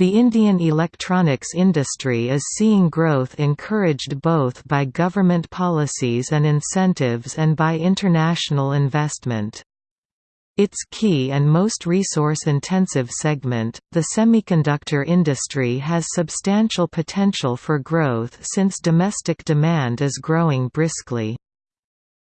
The Indian electronics industry is seeing growth encouraged both by government policies and incentives and by international investment. Its key and most resource-intensive segment, the semiconductor industry has substantial potential for growth since domestic demand is growing briskly.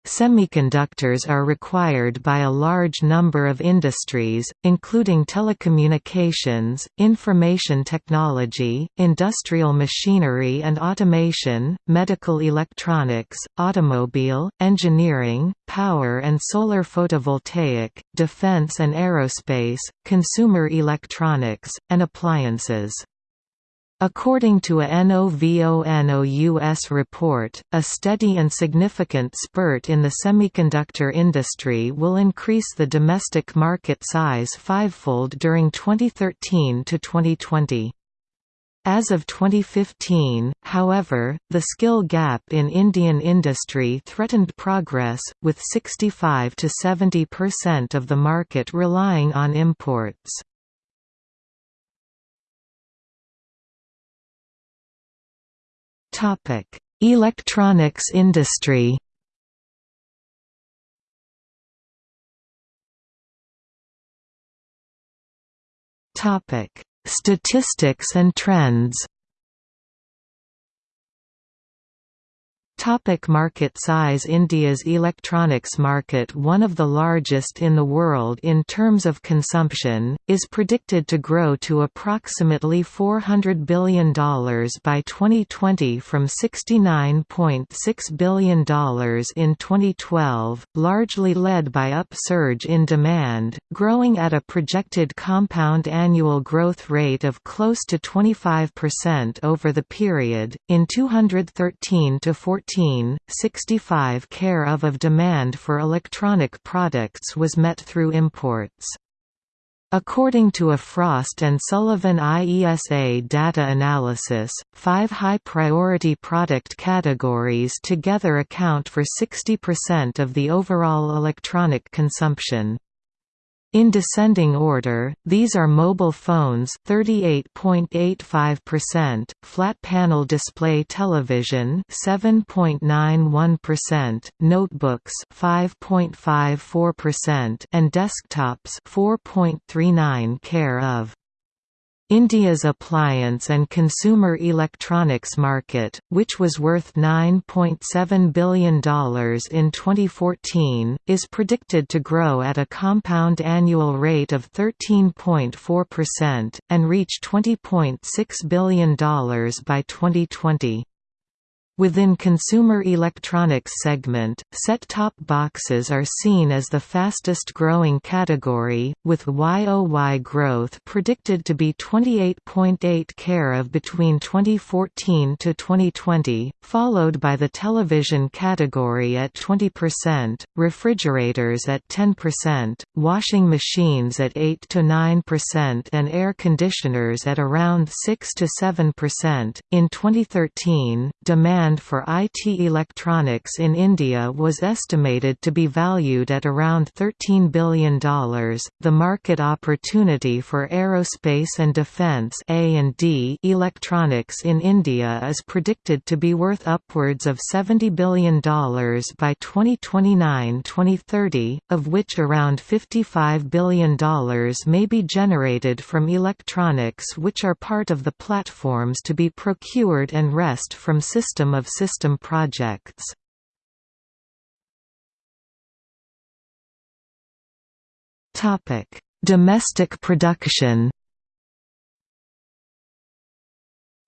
Semiconductors are required by a large number of industries, including telecommunications, information technology, industrial machinery and automation, medical electronics, automobile, engineering, power and solar photovoltaic, defense and aerospace, consumer electronics, and appliances. According to a NOVONOUS report, a steady and significant spurt in the semiconductor industry will increase the domestic market size fivefold during 2013 to 2020. As of 2015, however, the skill gap in Indian industry threatened progress, with 65 to 70% of the market relying on imports. Topic: Electronics industry. Topic: Statistics and trends. Topic market size India's electronics market one of the largest in the world in terms of consumption, is predicted to grow to approximately $400 billion by 2020 from $69.6 billion in 2012, largely led by upsurge in demand, growing at a projected compound annual growth rate of close to 25% over the period, in 213 to 14 65 care of of demand for electronic products was met through imports. According to a Frost & Sullivan IESA data analysis, five high-priority product categories together account for 60% of the overall electronic consumption. In descending order, these are mobile phones 38.85%, flat panel display television 7.91%, notebooks 5.54% and desktops 4.39 care of. India's appliance and consumer electronics market, which was worth $9.7 billion in 2014, is predicted to grow at a compound annual rate of 13.4%, and reach $20.6 billion by 2020. Within consumer electronics segment, set-top boxes are seen as the fastest-growing category, with YOY growth predicted to be 28.8 care of between 2014 to 2020, followed by the television category at 20%, refrigerators at 10%, washing machines at 8 to 9% and air conditioners at around 6 to 7%. In 2013, demand demand for IT electronics in India was estimated to be valued at around $13 billion. The market opportunity for aerospace and defense (A&D) electronics in India is predicted to be worth upwards of $70 billion by 2029-2030, of which around $55 billion may be generated from electronics which are part of the platforms to be procured and rest from system of system projects. Domestic production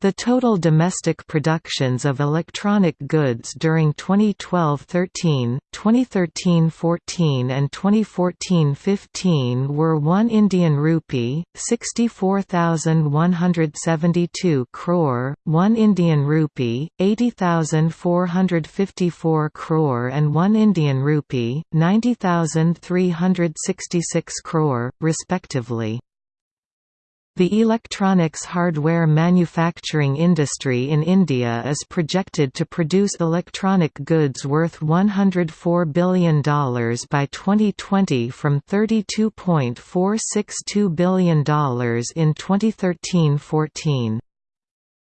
The total domestic productions of electronic goods during 2012–13, 2013–14 and 2014–15 were 1 Indian rupee, 64,172 crore, 1 Indian rupee, 80,454 crore and 1 Indian rupee, 90,366 crore, respectively. The electronics hardware manufacturing industry in India is projected to produce electronic goods worth $104 billion by 2020 from $32.462 billion in 2013–14.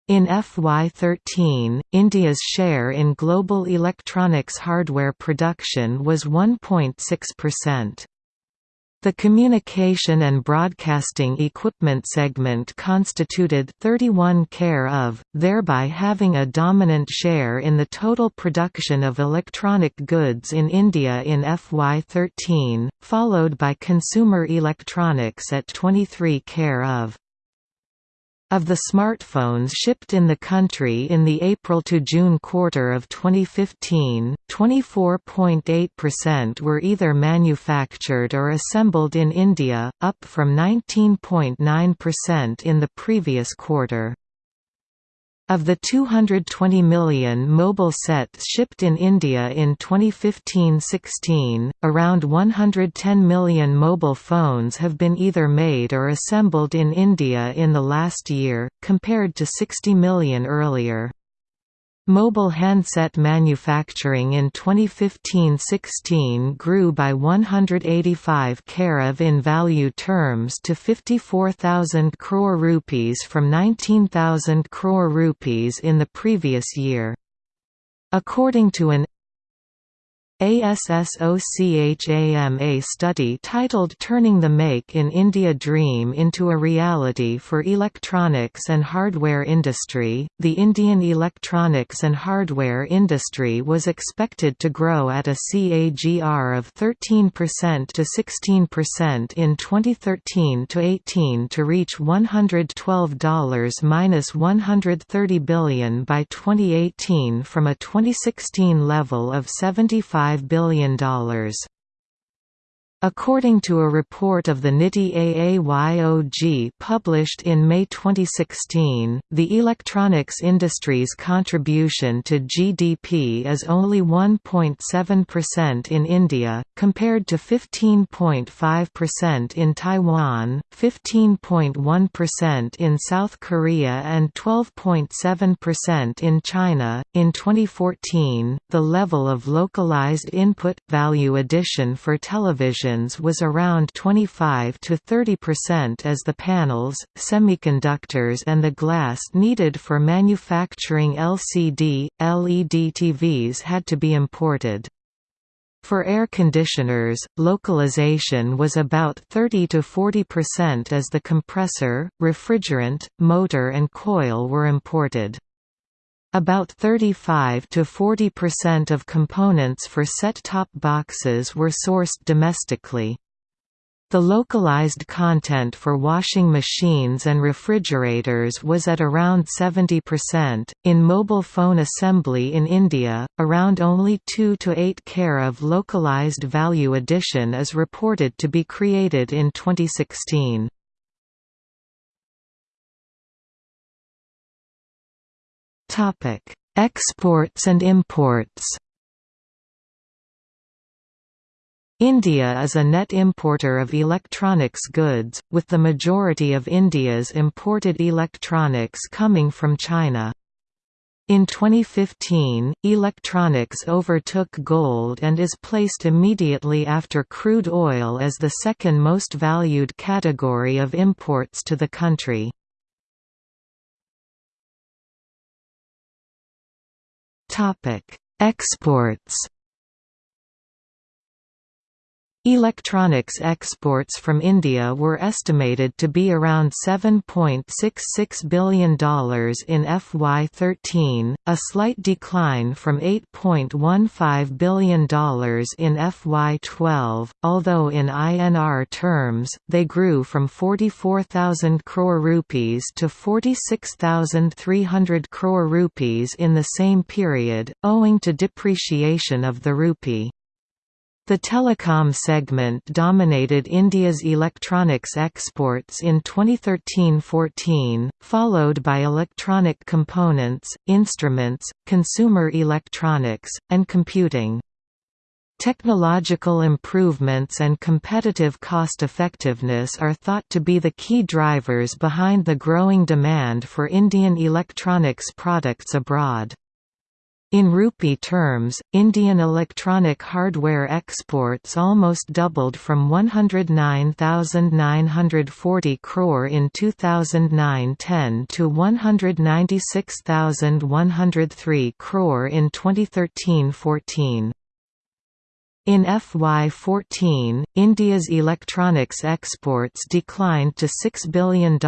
In FY13, India's share in global electronics hardware production was 1.6%. The communication and broadcasting equipment segment constituted 31 care of, thereby having a dominant share in the total production of electronic goods in India in FY13, followed by consumer electronics at 23 care of. Of the smartphones shipped in the country in the April to June quarter of 2015, 24.8% were either manufactured or assembled in India, up from 19.9% in the previous quarter. Of the 220 million mobile sets shipped in India in 2015–16, around 110 million mobile phones have been either made or assembled in India in the last year, compared to 60 million earlier. Mobile handset manufacturing in 2015–16 grew by 185 karav in value terms to 54,000 crore rupees from 19,000 crore rupees in the previous year. According to an ASSOCHAM study titled Turning the Make in India Dream into a Reality for Electronics and Hardware Industry, the Indian electronics and hardware industry was expected to grow at a CAGR of 13% to 16% in 2013-18 to reach $112-130 billion by 2018 from a 2016 level of 75 $5 billion. According to a report of the NITI AAYOG published in May 2016, the electronics industry's contribution to GDP is only 1.7% in India, compared to 15.5% in Taiwan, 15.1% in South Korea, and 12.7% in China. In 2014, the level of localized input value addition for television was around 25 to 30% as the panels, semiconductors and the glass needed for manufacturing LCD, LED TVs had to be imported. For air conditioners, localization was about 30 to 40% as the compressor, refrigerant, motor and coil were imported. About 35 to 40% of components for set-top boxes were sourced domestically. The localized content for washing machines and refrigerators was at around 70%. In mobile phone assembly in India, around only 2 to 8 care of localized value addition is reported to be created in 2016. Topic: Exports and imports. India is a net importer of electronics goods, with the majority of India's imported electronics coming from China. In 2015, electronics overtook gold and is placed immediately after crude oil as the second most valued category of imports to the country. Exports Electronics exports from India were estimated to be around $7.66 billion in FY13, a slight decline from $8.15 billion in FY12, although in INR terms, they grew from 44,000 crore rupees to 46,300 crore rupees in the same period, owing to depreciation of the rupee. The telecom segment dominated India's electronics exports in 2013–14, followed by electronic components, instruments, consumer electronics, and computing. Technological improvements and competitive cost-effectiveness are thought to be the key drivers behind the growing demand for Indian electronics products abroad. In rupee terms, Indian electronic hardware exports almost doubled from 109,940 crore in 2009-10 to 196,103 crore in 2013-14. In FY14, India's electronics exports declined to $6 billion,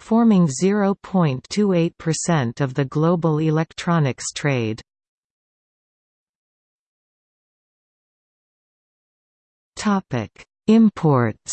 forming 0.28% of the global electronics trade. Imports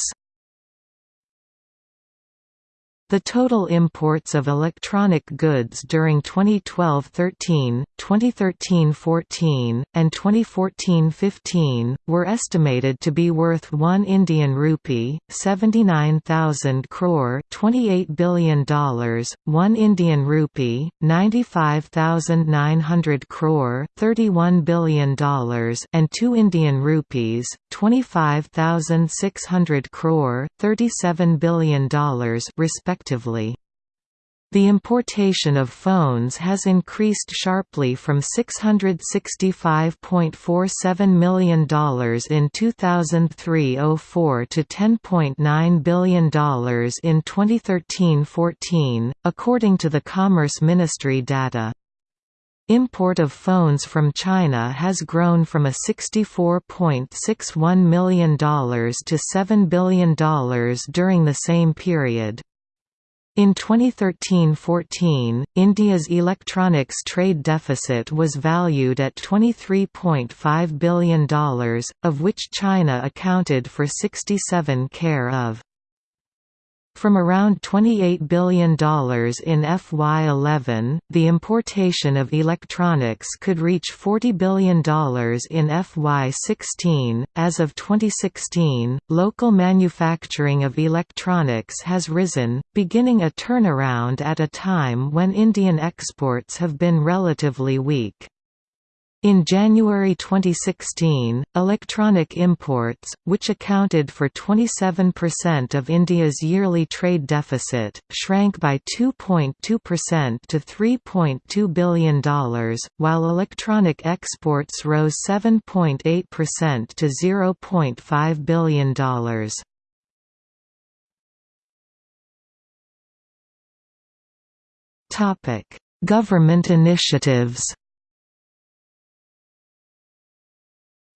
the total imports of electronic goods during 2012–13, 2013–14, and 2014–15 were estimated to be worth 1 Indian rupee, 79,000 crore, 28 billion dollars, 1 Indian rupee, 95,900 crore, 31 billion dollars, and 2 Indian rupees, 25,600 crore, 37 billion dollars respectively respectively. The importation of phones has increased sharply from $665.47 million in 2003–04 to $10.9 billion in 2013–14, according to the Commerce Ministry data. Import of phones from China has grown from a $64.61 million to $7 billion during the same period. In 2013–14, India's electronics trade deficit was valued at $23.5 billion, of which China accounted for 67 care of. From around $28 billion in FY11, the importation of electronics could reach $40 billion in FY16. As of 2016, local manufacturing of electronics has risen, beginning a turnaround at a time when Indian exports have been relatively weak. In January 2016, electronic imports, which accounted for 27% of India's yearly trade deficit, shrank by 2.2% to $3.2 billion, while electronic exports rose 7.8% to $0.5 billion. Government initiatives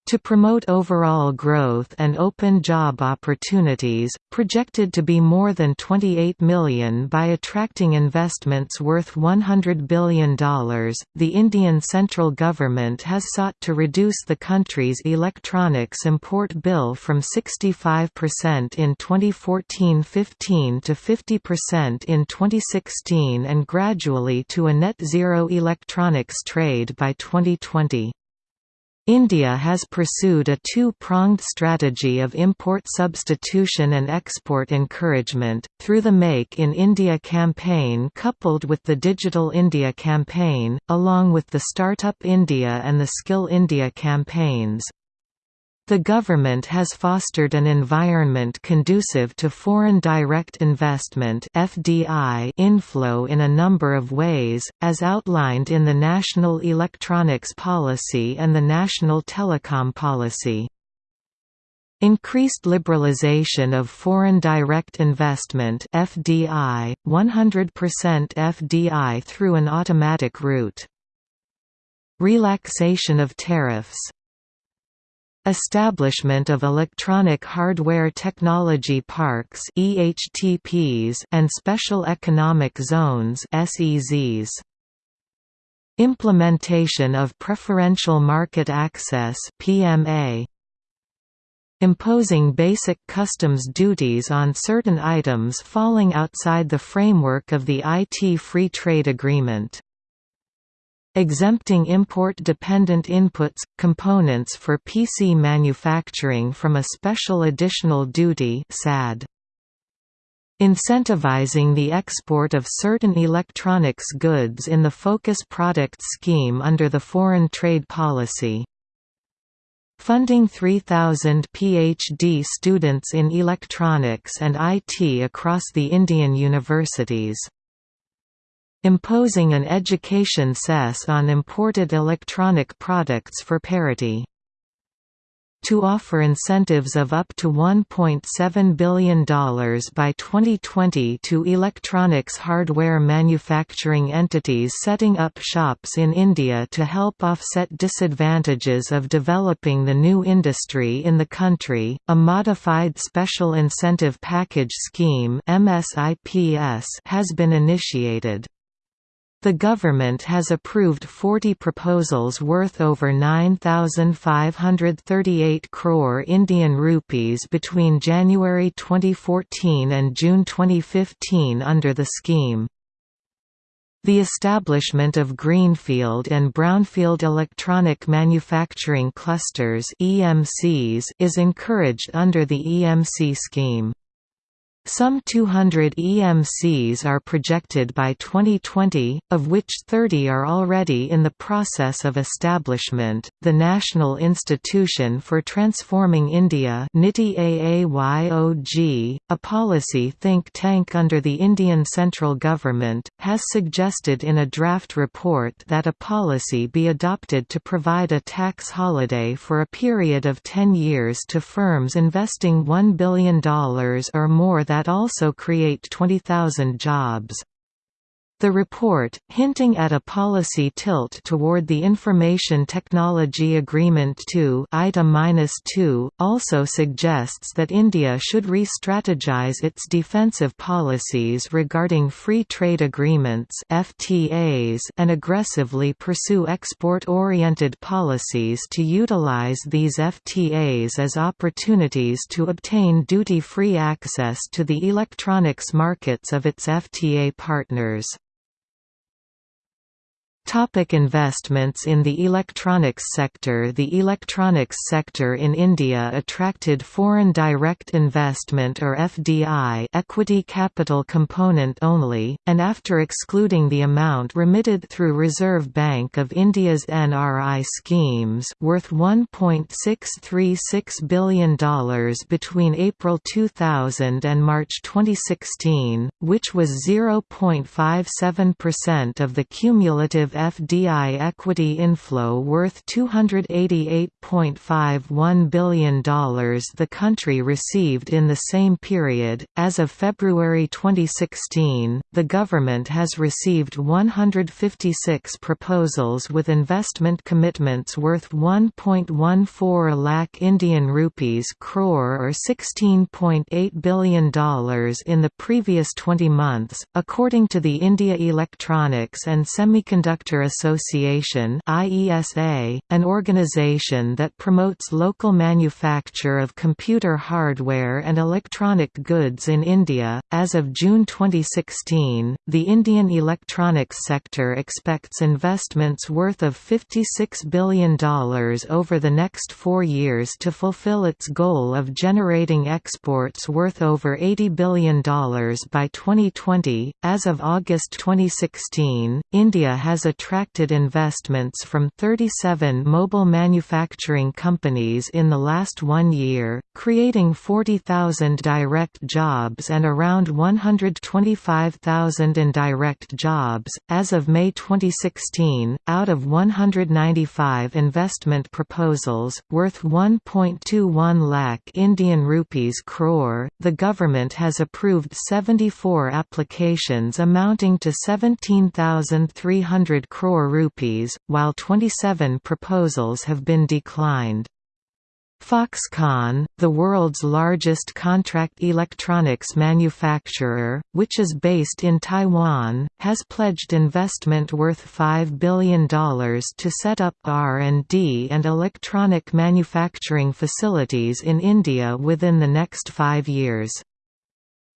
To promote overall growth and open job opportunities, projected to be more than 28 million by attracting investments worth $100 billion, the Indian central government has sought to reduce the country's electronics import bill from 65% in 2014–15 to 50% in 2016 and gradually to a net zero electronics trade by 2020. India has pursued a two-pronged strategy of import substitution and export encouragement, through the Make in India campaign coupled with the Digital India campaign, along with the Startup India and the Skill India campaigns. The government has fostered an environment conducive to foreign direct investment (FDI) inflow in a number of ways, as outlined in the National Electronics Policy and the National Telecom Policy. Increased liberalization of foreign direct investment FDI, 100% FDI through an automatic route. Relaxation of tariffs Establishment of Electronic Hardware Technology Parks and Special Economic Zones. Implementation of Preferential Market Access PMA. Imposing basic customs duties on certain items falling outside the framework of the IT Free Trade Agreement exempting import-dependent inputs, components for PC manufacturing from a special additional duty SAD. Incentivizing the export of certain electronics goods in the Focus Product Scheme under the Foreign Trade Policy funding 3,000 PhD students in electronics and IT across the Indian universities. Imposing an education cess on imported electronic products for parity to offer incentives of up to $1.7 billion by 2020 to electronics hardware manufacturing entities setting up shops in India to help offset disadvantages of developing the new industry in the country. A modified Special Incentive Package Scheme has been initiated. The government has approved 40 proposals worth over 9538 crore Indian rupees between January 2014 and June 2015 under the scheme. The establishment of greenfield and brownfield electronic manufacturing clusters (EMCs) is encouraged under the EMC scheme. Some 200 EMCs are projected by 2020, of which 30 are already in the process of establishment. The National Institution for Transforming India, NITI AAYOG, a policy think tank under the Indian central government, has suggested in a draft report that a policy be adopted to provide a tax holiday for a period of 10 years to firms investing $1 billion or more that also create 20,000 jobs. The report, hinting at a policy tilt toward the Information Technology Agreement 2 -2, also suggests that India should re-strategize its defensive policies regarding free trade agreements FTAs and aggressively pursue export-oriented policies to utilize these FTAs as opportunities to obtain duty-free access to the electronics markets of its FTA partners. Topic investments in the electronics sector. The electronics sector in India attracted foreign direct investment or FDI equity capital component only, and after excluding the amount remitted through Reserve Bank of India's NRI schemes worth $1.636 billion between April 2000 and March 2016, which was 0.57% of the cumulative FDI equity inflow worth $288.51 billion the country received in the same period. As of February 2016, the government has received 156 proposals with investment commitments worth 1.14 lakh Indian rupees crore or $16.8 billion in the previous 20 months, according to the India Electronics and Semiconductor Sector Association IESA, an organization that promotes local manufacture of computer hardware and electronic goods in India. As of June 2016, the Indian electronics sector expects investments worth of $56 billion over the next four years to fulfill its goal of generating exports worth over $80 billion by 2020. As of August 2016, India has a attracted investments from 37 mobile manufacturing companies in the last one year, creating 40,000 direct jobs and around 125,000 indirect jobs. As of May 2016, out of 195 investment proposals, worth 1.21 lakh Indian rupees crore, the government has approved 74 applications amounting to 17,300 crore rupees, while 27 proposals have been declined. Foxconn, the world's largest contract electronics manufacturer, which is based in Taiwan, has pledged investment worth $5 billion to set up R&D and electronic manufacturing facilities in India within the next five years.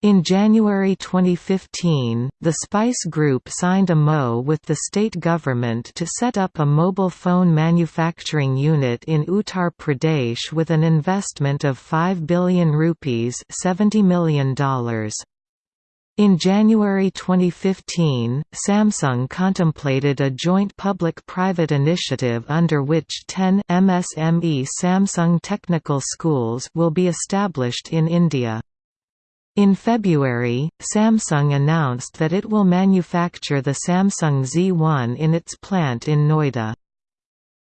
In January 2015, the Spice Group signed a MO with the state government to set up a mobile phone manufacturing unit in Uttar Pradesh with an investment of 5 billion rupees $70 million. In January 2015, Samsung contemplated a joint public-private initiative under which 10 MSME Samsung Technical Schools will be established in India. In February, Samsung announced that it will manufacture the Samsung Z1 in its plant in Noida.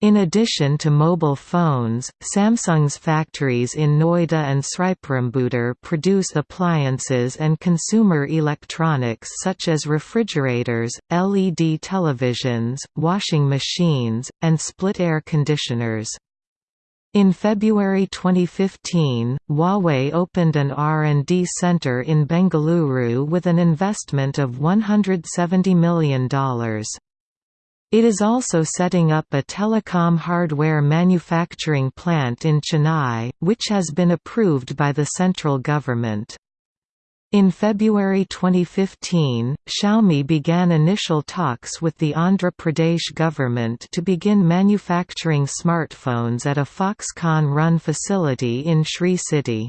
In addition to mobile phones, Samsung's factories in Noida and Sriperumbudur produce appliances and consumer electronics such as refrigerators, LED televisions, washing machines, and split air conditioners. In February 2015, Huawei opened an R&D center in Bengaluru with an investment of $170 million. It is also setting up a telecom hardware manufacturing plant in Chennai, which has been approved by the central government. In February 2015, Xiaomi began initial talks with the Andhra Pradesh government to begin manufacturing smartphones at a Foxconn-run facility in Sri City.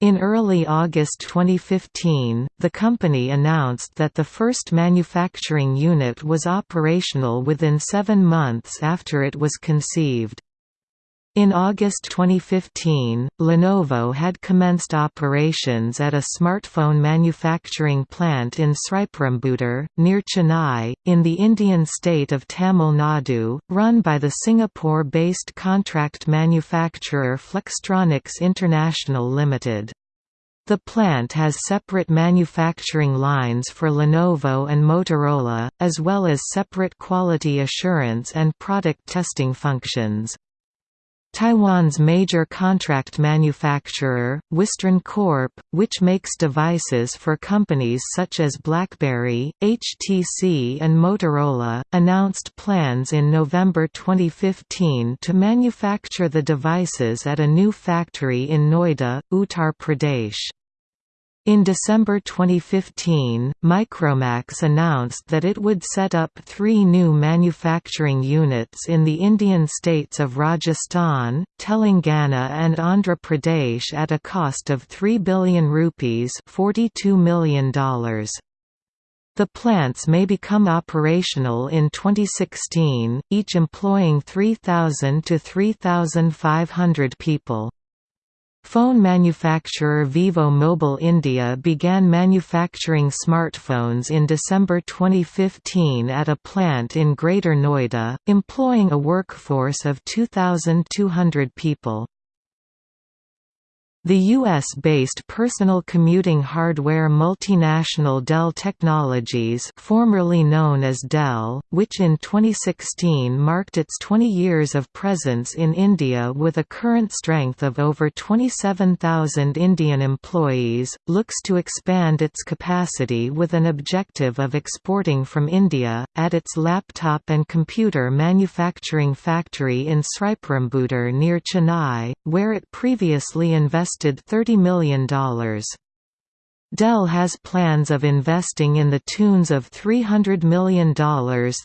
In early August 2015, the company announced that the first manufacturing unit was operational within seven months after it was conceived. In August 2015, Lenovo had commenced operations at a smartphone manufacturing plant in Sriperumbudur, near Chennai, in the Indian state of Tamil Nadu, run by the Singapore-based contract manufacturer Flextronics International Limited. The plant has separate manufacturing lines for Lenovo and Motorola, as well as separate quality assurance and product testing functions. Taiwan's major contract manufacturer, Wistron Corp., which makes devices for companies such as BlackBerry, HTC and Motorola, announced plans in November 2015 to manufacture the devices at a new factory in Noida, Uttar Pradesh. In December 2015, Micromax announced that it would set up three new manufacturing units in the Indian states of Rajasthan, Telangana and Andhra Pradesh at a cost of 3 billion rupees $42 million. The plants may become operational in 2016, each employing 3,000 to 3,500 people. Phone manufacturer Vivo Mobile India began manufacturing smartphones in December 2015 at a plant in Greater Noida, employing a workforce of 2,200 people. The U.S.-based personal commuting hardware multinational Dell Technologies formerly known as Dell, which in 2016 marked its 20 years of presence in India with a current strength of over 27,000 Indian employees, looks to expand its capacity with an objective of exporting from India, at its laptop and computer manufacturing factory in Sriperumbudur near Chennai, where it previously invested invested $30 million. Dell has plans of investing in the tunes of $300 million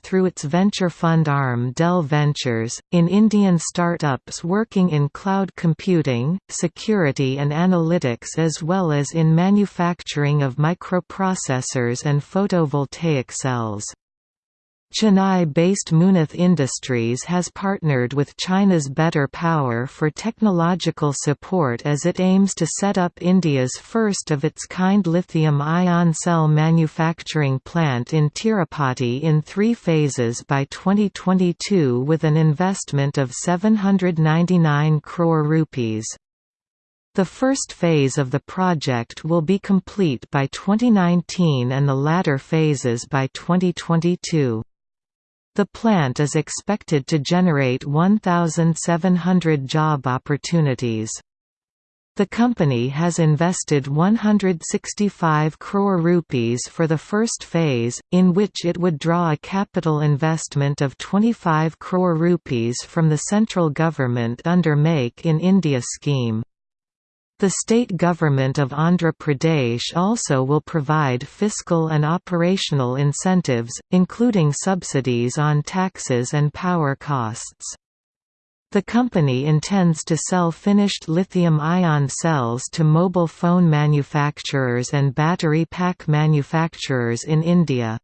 through its venture fund arm Dell Ventures, in Indian startups working in cloud computing, security and analytics as well as in manufacturing of microprocessors and photovoltaic cells. Chennai-based Munoth Industries has partnered with China's Better Power for technological support as it aims to set up India's first-of-its-kind lithium-ion cell manufacturing plant in Tirupati in three phases by 2022 with an investment of 799 crore rupees. The first phase of the project will be complete by 2019 and the latter phases by 2022. The plant is expected to generate 1,700 job opportunities. The company has invested 165 crore rupees for the first phase, in which it would draw a capital investment of 25 crore rupees from the central government under Make in India scheme. The state government of Andhra Pradesh also will provide fiscal and operational incentives, including subsidies on taxes and power costs. The company intends to sell finished lithium-ion cells to mobile phone manufacturers and battery pack manufacturers in India.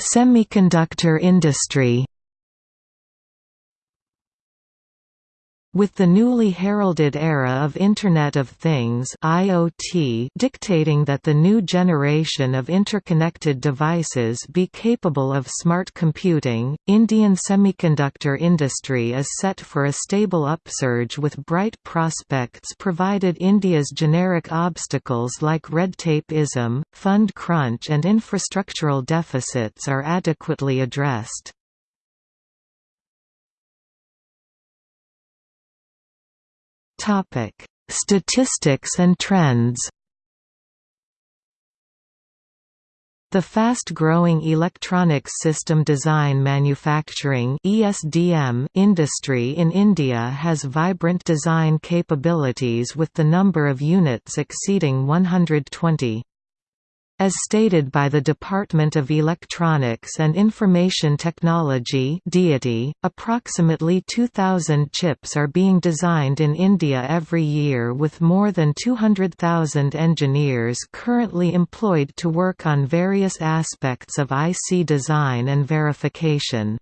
Semiconductor industry With the newly heralded era of Internet of Things IoT dictating that the new generation of interconnected devices be capable of smart computing, Indian semiconductor industry is set for a stable upsurge with bright prospects provided India's generic obstacles like red tape-ism, fund crunch and infrastructural deficits are adequately addressed. Topic: Statistics and trends. The fast-growing electronics system design manufacturing (ESDM) industry in India has vibrant design capabilities with the number of units exceeding 120. As stated by the Department of Electronics and Information Technology DeitY, approximately 2,000 chips are being designed in India every year with more than 200,000 engineers currently employed to work on various aspects of IC design and verification.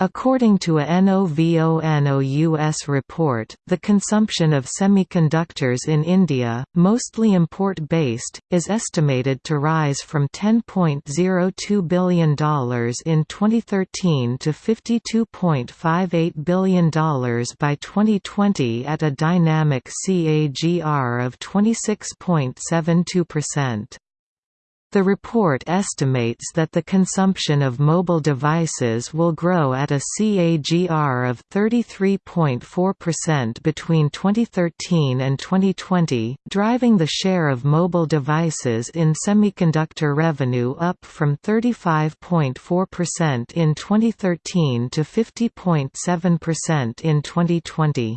According to a NOVONOUS report, the consumption of semiconductors in India, mostly import-based, is estimated to rise from $10.02 billion in 2013 to $52.58 billion by 2020 at a dynamic CAGR of 26.72%. The report estimates that the consumption of mobile devices will grow at a CAGR of 33.4% between 2013 and 2020, driving the share of mobile devices in semiconductor revenue up from 35.4% in 2013 to 50.7% in 2020.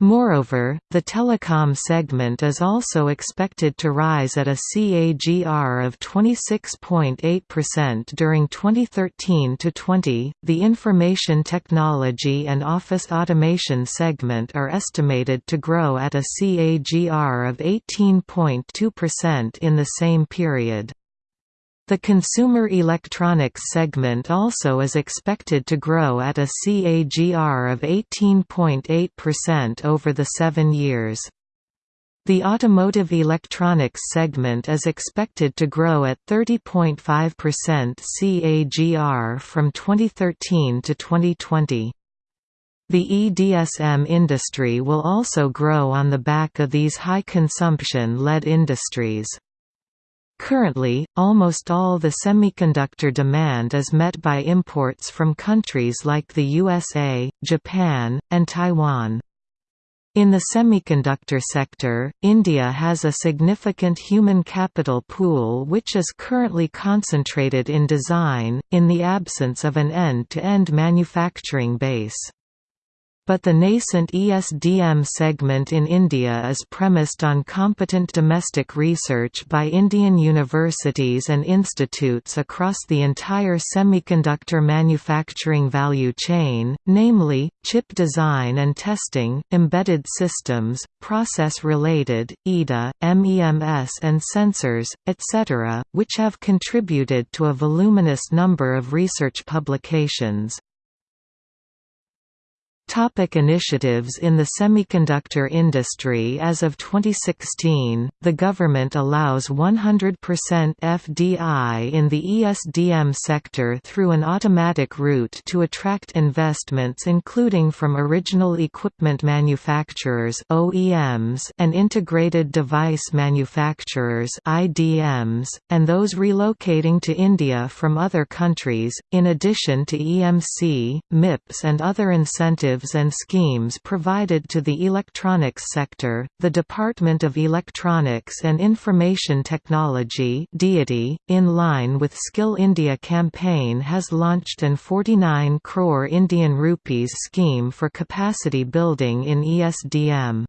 Moreover, the telecom segment is also expected to rise at a CAGR of 26.8% during 2013 to 20. The information technology and office automation segment are estimated to grow at a CAGR of 18.2% in the same period. The consumer electronics segment also is expected to grow at a CAGR of 18.8% over the seven years. The automotive electronics segment is expected to grow at 30.5% CAGR from 2013 to 2020. The EDSM industry will also grow on the back of these high consumption-led industries. Currently, almost all the semiconductor demand is met by imports from countries like the USA, Japan, and Taiwan. In the semiconductor sector, India has a significant human capital pool which is currently concentrated in design, in the absence of an end-to-end -end manufacturing base. But the nascent ESDM segment in India is premised on competent domestic research by Indian universities and institutes across the entire semiconductor manufacturing value chain, namely, chip design and testing, embedded systems, process-related, EDA, MEMS and sensors, etc., which have contributed to a voluminous number of research publications. Topic initiatives In the semiconductor industry. As of 2016, the government allows 100% FDI in the ESDM sector through an automatic route to attract investments including from original equipment manufacturers OEMs and integrated device manufacturers IDMs, and those relocating to India from other countries, in addition to EMC, MIPS and other incentives and schemes provided to the electronics sector, the Department of Electronics and Information Technology DeitY, in line with Skill India campaign has launched an 49 crore Indian rupees scheme for capacity building in ESDM.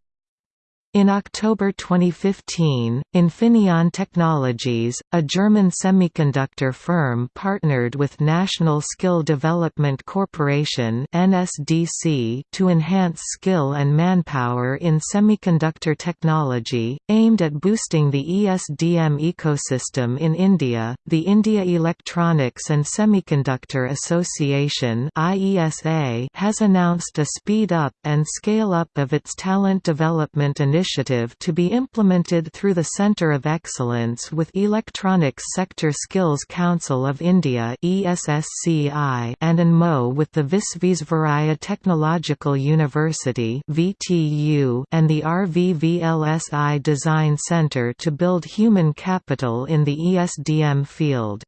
In October 2015, Infineon Technologies, a German semiconductor firm partnered with National Skill Development Corporation (NSDC) to enhance skill and manpower in semiconductor technology, aimed at boosting the ESDM ecosystem in India. The India Electronics and Semiconductor Association (IESA) has announced a speed up and scale up of its talent development initiative initiative to be implemented through the Centre of Excellence with Electronics Sector Skills Council of India and ANMO with the Visvesvaraya Technological University and the RVVLSI Design Centre to build human capital in the ESDM field.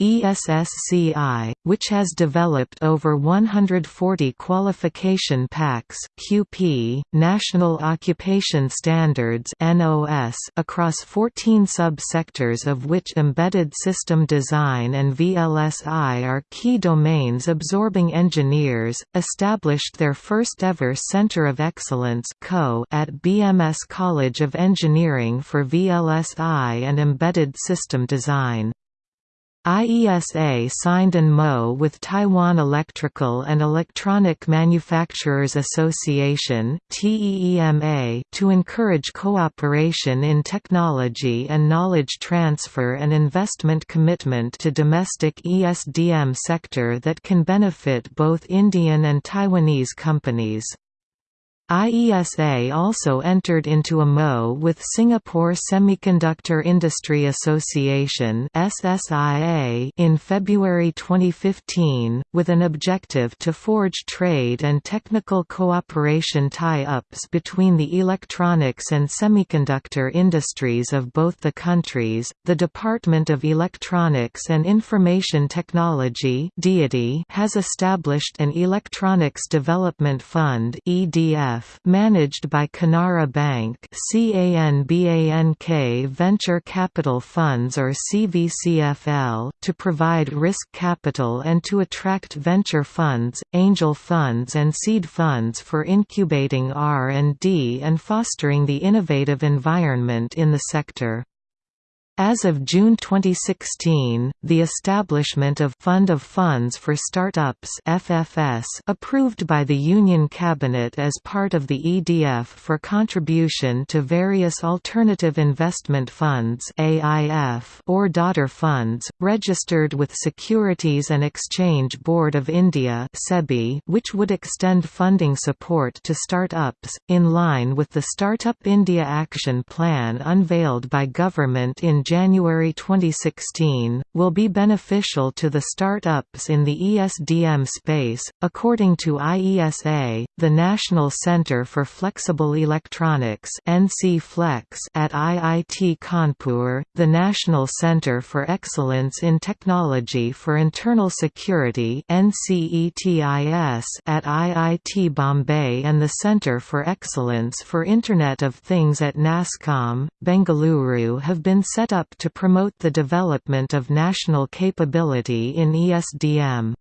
ESSCI, which has developed over 140 qualification packs QP, National Occupation Standards NOS, across 14 sub-sectors of which embedded system design and VLSI are key domains absorbing engineers, established their first-ever Center of Excellence at BMS College of Engineering for VLSI and Embedded System Design. IESA signed an MO with Taiwan Electrical and Electronic Manufacturers Association to encourage cooperation in technology and knowledge transfer and investment commitment to domestic ESDM sector that can benefit both Indian and Taiwanese companies. IESA also entered into a MO with Singapore Semiconductor Industry Association in February 2015, with an objective to forge trade and technical cooperation tie-ups between the electronics and semiconductor industries of both the countries. The Department of Electronics and Information Technology has established an Electronics Development Fund (EDF) managed by Canara Bank CANBANK Venture Capital Funds or CVCFL, to provide risk capital and to attract venture funds, angel funds and seed funds for incubating R&D and fostering the innovative environment in the sector. As of June 2016, the establishment of Fund of Funds for Startups (FFS) approved by the Union Cabinet as part of the EDF for contribution to various alternative investment funds (AIF) or daughter funds registered with Securities and Exchange Board of India (SEBI), which would extend funding support to startups in line with the Startup India Action Plan unveiled by government in January 2016, will be beneficial to the startups in the ESDM space. According to IESA, the National Center for Flexible Electronics (NC Flex) at IIT Kanpur, the National Center for Excellence in Technology for Internal Security (NCETIS) at IIT Bombay and the Center for Excellence for Internet of Things at NASSCOM, Bengaluru have been set up to promote the development of national capability in ESDM.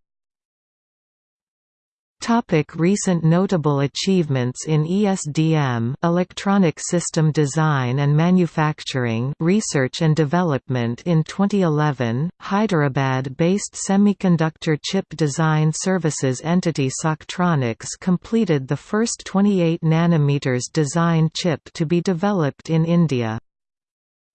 Topic recent notable achievements in ESDM electronic system design and manufacturing research and development In 2011, Hyderabad-based semiconductor chip design services entity Soctronics completed the first 28 nm design chip to be developed in India.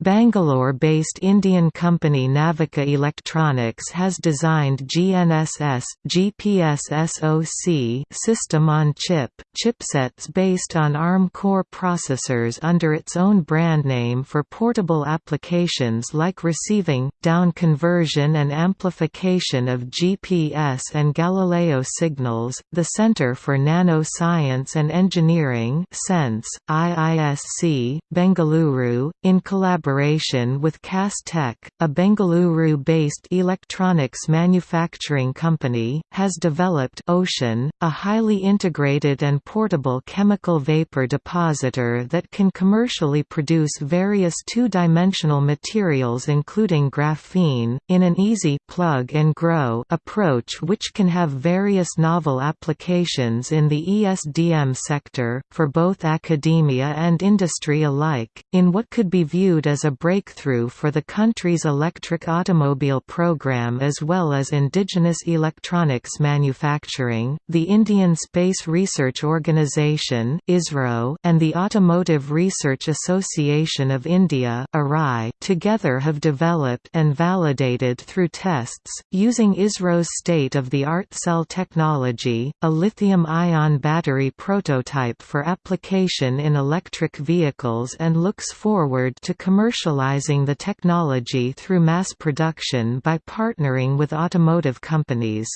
Bangalore-based Indian company Navika Electronics has designed GNSS GPS SoC system-on-chip, chipsets based on ARM core processors under its own brand name for portable applications like receiving, down conversion and amplification of GPS and Galileo signals. The Center for Nano Science and Engineering (CENSE), IISC, Bengaluru, in collaboration collaboration with Tech, a Bengaluru-based electronics manufacturing company, has developed Ocean, a highly integrated and portable chemical vapor depositor that can commercially produce various two-dimensional materials including graphene, in an easy plug-and-grow approach which can have various novel applications in the ESDM sector, for both academia and industry alike, in what could be viewed as a breakthrough for the country's electric automobile program as well as indigenous electronics manufacturing. The Indian Space Research Organisation (ISRO) and the Automotive Research Association of India (ARI) together have developed and validated through tests using ISRO's state-of-the-art cell technology, a lithium-ion battery prototype for application in electric vehicles and looks forward to commercializing the technology through mass production by partnering with automotive companies.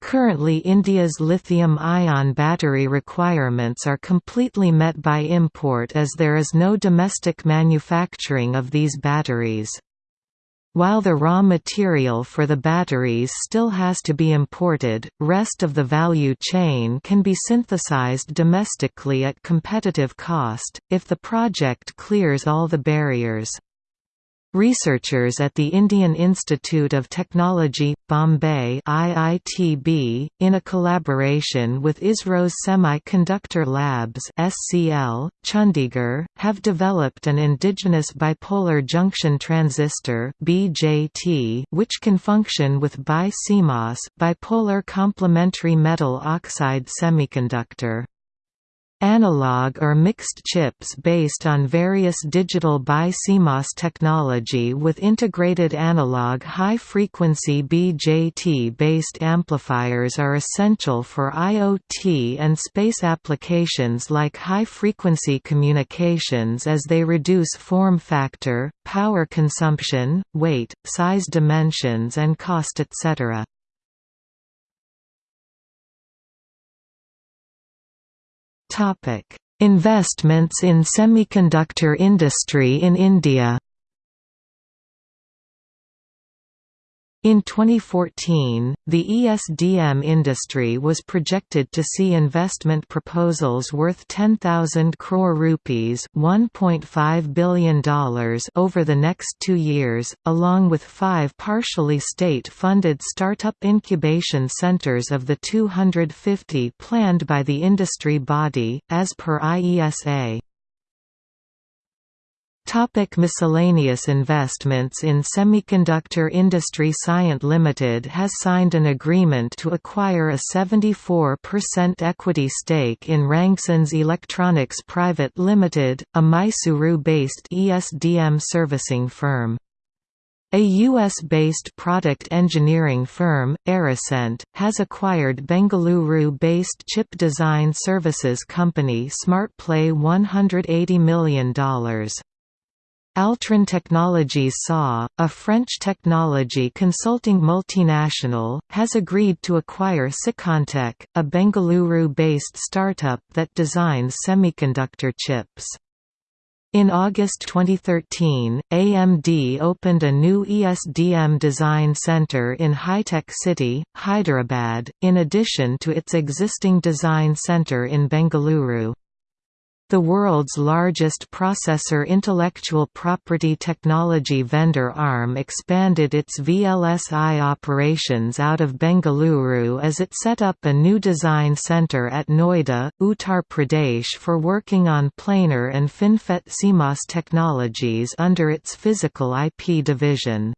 Currently India's lithium-ion battery requirements are completely met by import as there is no domestic manufacturing of these batteries. While the raw material for the batteries still has to be imported, rest of the value chain can be synthesized domestically at competitive cost, if the project clears all the barriers. Researchers at the Indian Institute of Technology, Bombay IITB, in a collaboration with ISRO's Semiconductor Labs SCL, Chandigarh, have developed an indigenous bipolar junction transistor BJT, which can function with BiCMOS bipolar complementary metal oxide semiconductor. Analog or mixed chips based on various digital BiCMOS technology with integrated analog high-frequency BJT-based amplifiers are essential for IoT and space applications like high-frequency communications as they reduce form factor, power consumption, weight, size dimensions and cost etc. Investments in semiconductor industry in India. In 2014, the ESDM industry was projected to see investment proposals worth 10,000 crore rupees $1.5 billion over the next two years, along with five partially state-funded startup incubation centers of the 250 planned by the industry body, as per IESA. Topic miscellaneous investments in semiconductor industry Cyient Limited has signed an agreement to acquire a 74% equity stake in Rangsons Electronics Private Limited, a Mysuru-based ESDM servicing firm. A US-based product engineering firm, Aricent, has acquired Bengaluru-based chip design services company SmartPlay $180 million. Altran Technologies SA, a French technology consulting multinational, has agreed to acquire Sicontech, a Bengaluru-based startup that designs semiconductor chips. In August 2013, AMD opened a new ESDM design center in Hi-Tech City, Hyderabad, in addition to its existing design center in Bengaluru. The world's largest processor intellectual property technology vendor ARM expanded its VLSI operations out of Bengaluru as it set up a new design center at Noida, Uttar Pradesh for working on planar and FinFET CMOS technologies under its physical IP division.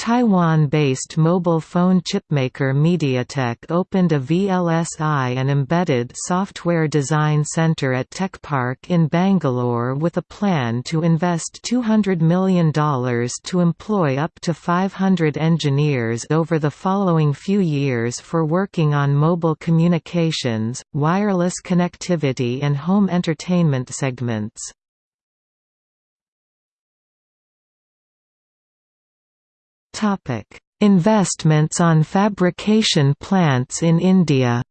Taiwan-based mobile phone chipmaker MediaTek opened a VLSI and embedded software design center at Tech Park in Bangalore with a plan to invest $200 million to employ up to 500 engineers over the following few years for working on mobile communications, wireless connectivity and home entertainment segments. Investments on fabrication plants in India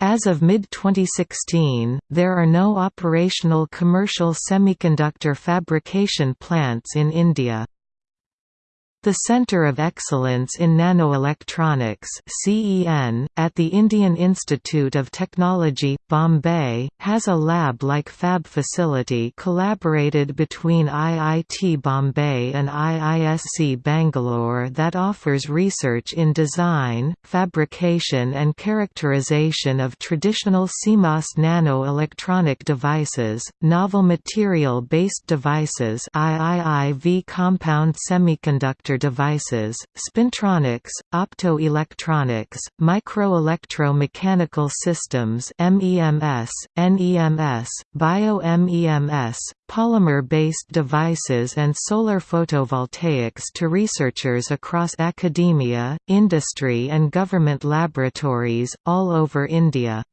As of mid-2016, there are no operational commercial semiconductor fabrication plants in India. The Centre of Excellence in Nanoelectronics (CEN) at the Indian Institute of Technology, Bombay, has a lab-like fab facility collaborated between IIT Bombay and IISc Bangalore that offers research in design, fabrication and characterization of traditional CMOS nanoelectronic devices, novel material-based devices IIIV compound semiconductor devices, spintronics, optoelectronics, microelectro-mechanical systems MEMS, NEMS, bio-MEMS, polymer-based devices and solar photovoltaics to researchers across academia, industry and government laboratories, all over India.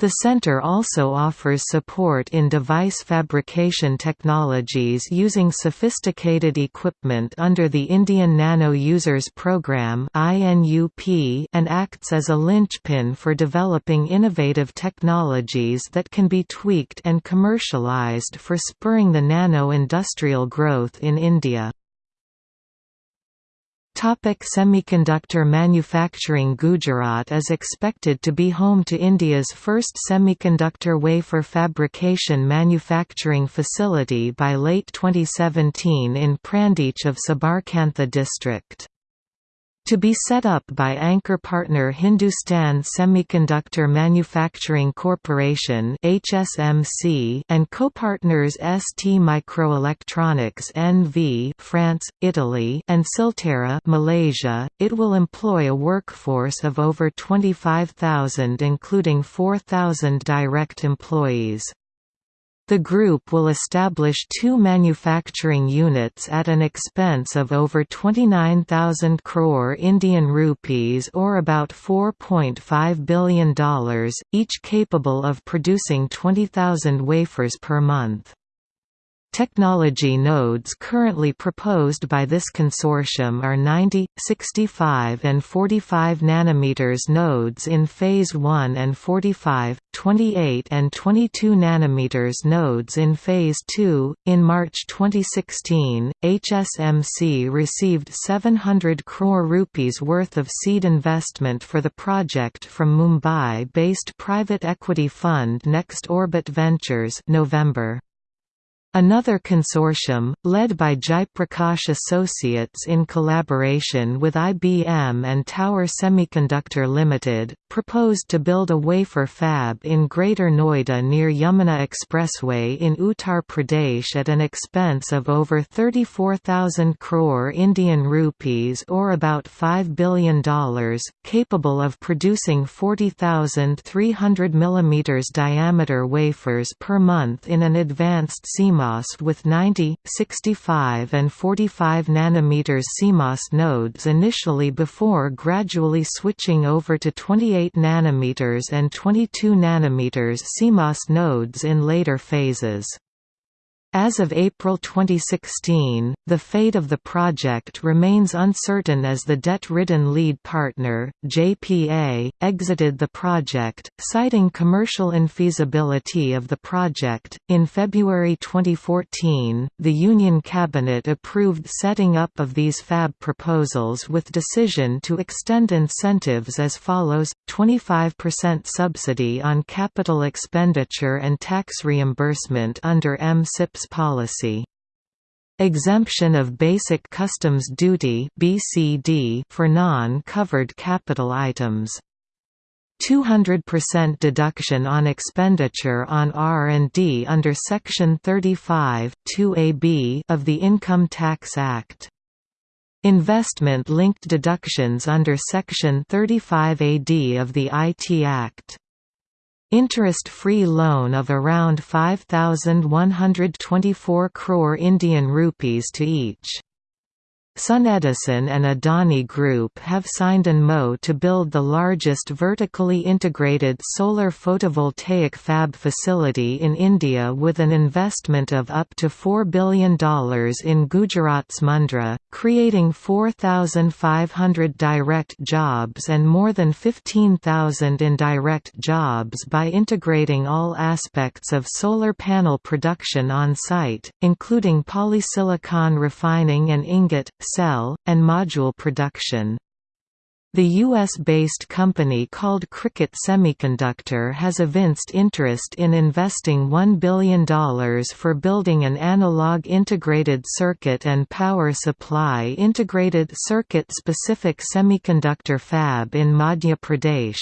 The center also offers support in device fabrication technologies using sophisticated equipment under the Indian Nano Users Program and acts as a linchpin for developing innovative technologies that can be tweaked and commercialized for spurring the nano-industrial growth in India. Topic semiconductor manufacturing Gujarat is expected to be home to India's first semiconductor wafer fabrication manufacturing facility by late 2017 in Prantij of Sabarkantha district. To be set up by anchor partner Hindustan Semiconductor Manufacturing Corporation (HSMC) and co-partners ST Microelectronics NV (France, Italy) and Silterra (Malaysia), it will employ a workforce of over 25,000 including 4,000 direct employees. The group will establish two manufacturing units at an expense of over 29,000 crore Indian rupees or about $4.5 billion, each capable of producing 20,000 wafers per month. Technology nodes currently proposed by this consortium are 90, 65 and 45 nanometers nodes in phase 1 and 45, 28 and 22 nanometers nodes in phase 2. In March 2016, HSMC received 700 crore rupees worth of seed investment for the project from Mumbai-based private equity fund Next Orbit Ventures November. Another consortium, led by Jaiprakash Associates in collaboration with IBM and Tower Semiconductor Limited, proposed to build a wafer fab in Greater Noida near Yamuna Expressway in Uttar Pradesh at an expense of over 34,000 crore Indian rupees or about $5 billion, capable of producing 40,000 300 mm diameter wafers per month in an advanced CMOS with 90, 65 and 45 nanometers CMOS nodes initially before gradually switching over to 28 nanometers and 22 nanometers CMOS nodes in later phases. As of April 2016, the fate of the project remains uncertain as the debt-ridden lead partner, JPA, exited the project, citing commercial infeasibility of the project. In February 2014, the Union Cabinet approved setting up of these fab proposals with decision to extend incentives as follows: 25% subsidy on capital expenditure and tax reimbursement under MSIPS policy. Exemption of Basic Customs Duty for non-covered capital items. 200% deduction on expenditure on R&D under Section 35 2AB of the Income Tax Act. Investment-linked deductions under Section 35AD of the IT Act. Interest-free loan of around 5124 crore Indian rupees to each. SunEdison and Adani Group have signed an MO to build the largest vertically integrated solar photovoltaic fab facility in India with an investment of up to $4 billion in Gujarat's Mundra, creating 4,500 direct jobs and more than 15,000 indirect jobs by integrating all aspects of solar panel production on site, including polysilicon refining and ingot, cell, and module production. The US-based company called Cricket Semiconductor has evinced interest in investing $1 billion for building an analog integrated circuit and power supply integrated circuit-specific semiconductor fab in Madhya Pradesh.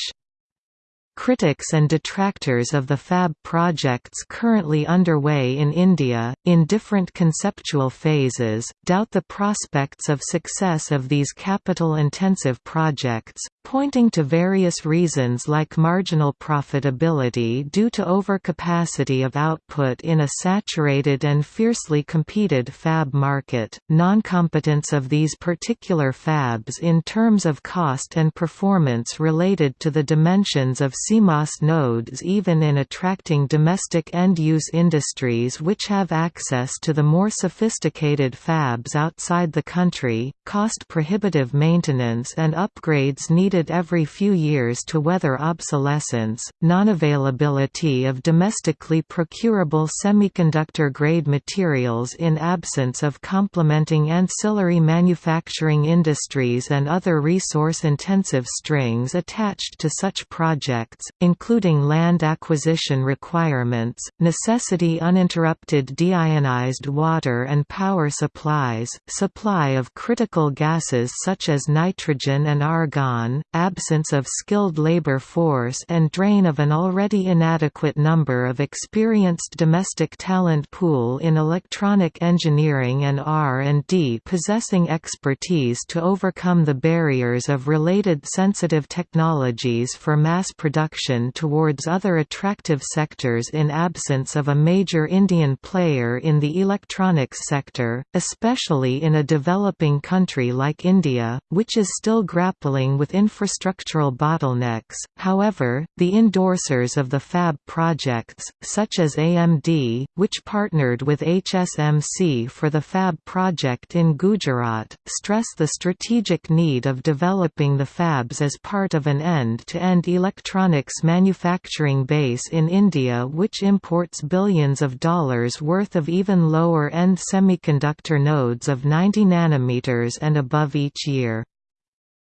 Critics and detractors of the FAB projects currently underway in India, in different conceptual phases, doubt the prospects of success of these capital-intensive projects, pointing to various reasons like marginal profitability due to overcapacity of output in a saturated and fiercely competed fab market, non-competence of these particular fabs in terms of cost and performance related to the dimensions of CMOS nodes even in attracting domestic end-use industries which have access to the more sophisticated fabs outside the country, cost-prohibitive maintenance and upgrades needed every few years to weather obsolescence, non-availability of domestically procurable semiconductor-grade materials in absence of complementing ancillary manufacturing industries and other resource-intensive strings attached to such projects, including land acquisition requirements, necessity uninterrupted deionized water and power supplies, supply of critical gases such as nitrogen and argon, absence of skilled labor force and drain of an already inadequate number of experienced domestic talent pool in electronic engineering and R&D possessing expertise to overcome the barriers of related sensitive technologies for mass production towards other attractive sectors in absence of a major Indian player in the electronics sector, especially in a developing country like India, which is still grappling with infrastructural bottlenecks. However, the endorsers of the FAB projects, such as AMD, which partnered with HSMC for the FAB project in Gujarat, stress the strategic need of developing the FABs as part of an end-to-end electronic electronics manufacturing base in India which imports billions of dollars worth of even lower-end semiconductor nodes of 90 nanometers and above each year.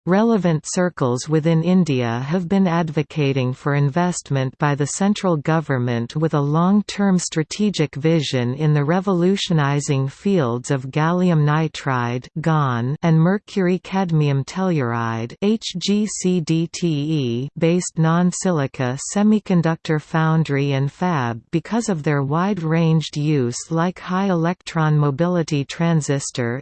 Relevant circles within India have been advocating for investment by the central government with a long-term strategic vision in the revolutionizing fields of gallium nitride and mercury-cadmium telluride based non-silica semiconductor foundry and fab because of their wide-ranged use like high electron mobility transistor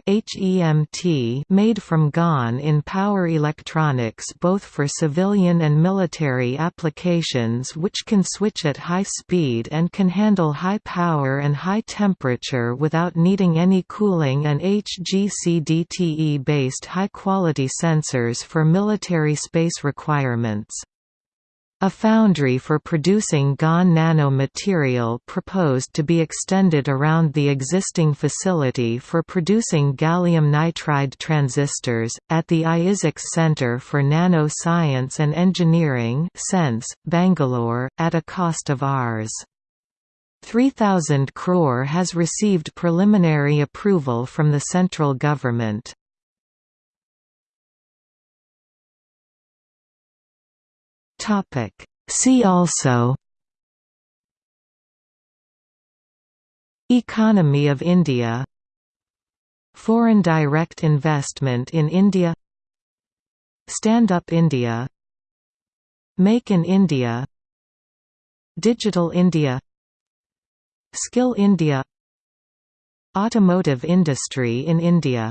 made from GaN in power electronics both for civilian and military applications which can switch at high speed and can handle high power and high temperature without needing any cooling and HgCdTe-based high-quality sensors for military space requirements. A foundry for producing GaN nanomaterial proposed to be extended around the existing facility for producing gallium nitride transistors, at the IISc Centre for Nano Science and Engineering Bangalore, at a cost of Rs. 3,000 crore has received preliminary approval from the central government. Topic. See also Economy of India Foreign direct investment in India Stand Up India Make in India Digital India Skill India Automotive industry in India